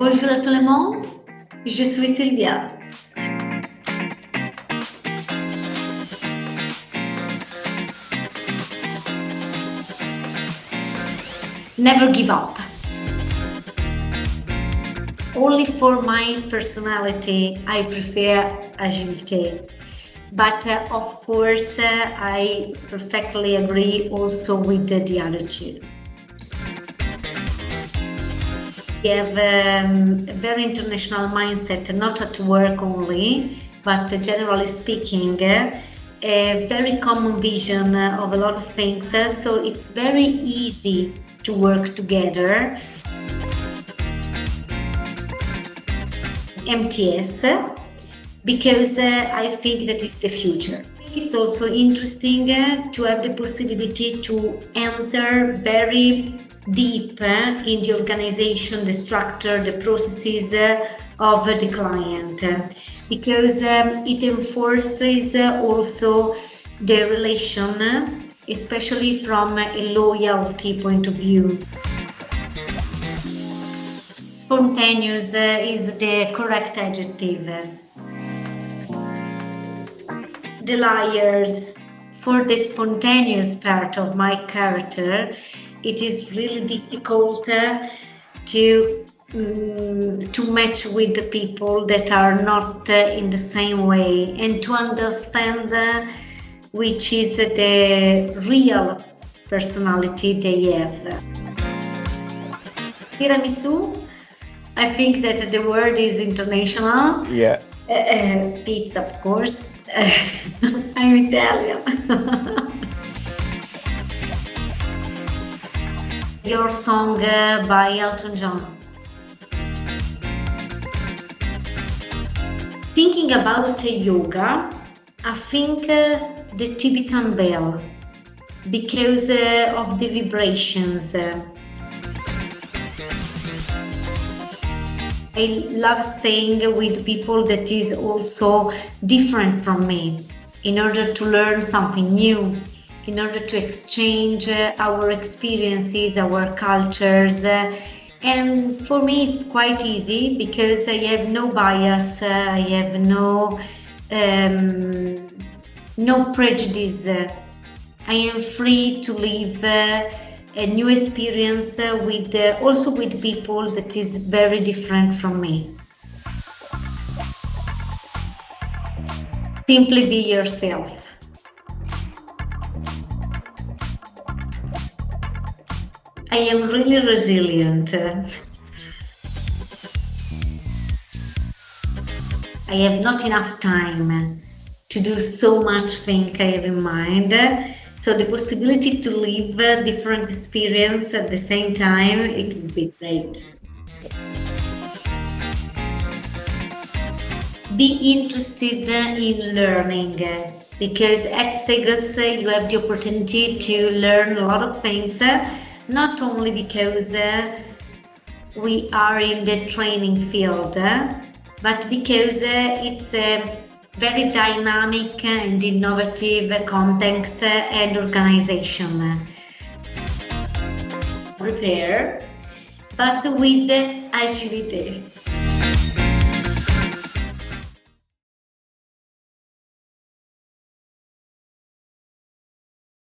Bonjour à tout le monde, je suis Sylvia. Never give up. Only for my personality, I prefer agility. But uh, of course, uh, I perfectly agree also with the, the attitude. We have um, a very international mindset, not at work only, but generally speaking, uh, a very common vision of a lot of things. Uh, so it's very easy to work together. MTS because uh, I think that is the future. It's also interesting uh, to have the possibility to enter very deep uh, in the organization, the structure, the processes uh, of the client because um, it enforces also the relation, especially from a loyalty point of view. Spontaneous is the correct adjective. The liars. For the spontaneous part of my character, it is really difficult uh, to um, to match with the people that are not uh, in the same way and to understand uh, which is the real personality they have. Tiramisu I think that the word is international. Yeah. Uh, uh, pizza, of course. I'm Italian. Your song uh, by Elton John. Thinking about yoga, I think uh, the Tibetan bell because uh, of the vibrations. I love staying with people that is also different from me in order to learn something new, in order to exchange uh, our experiences, our cultures. Uh, and for me, it's quite easy because I have no bias, uh, I have no um, no prejudice. I am free to live a new experience uh, with uh, also with people that is very different from me. Simply be yourself. I am really resilient. I have not enough time to do so much thing I have in mind so the possibility to live a different experience at the same time, it would be great. Be interested in learning because at Cegos you have the opportunity to learn a lot of things, not only because we are in the training field, but because it's a very dynamic and innovative context and organization. Prepare, but with agility.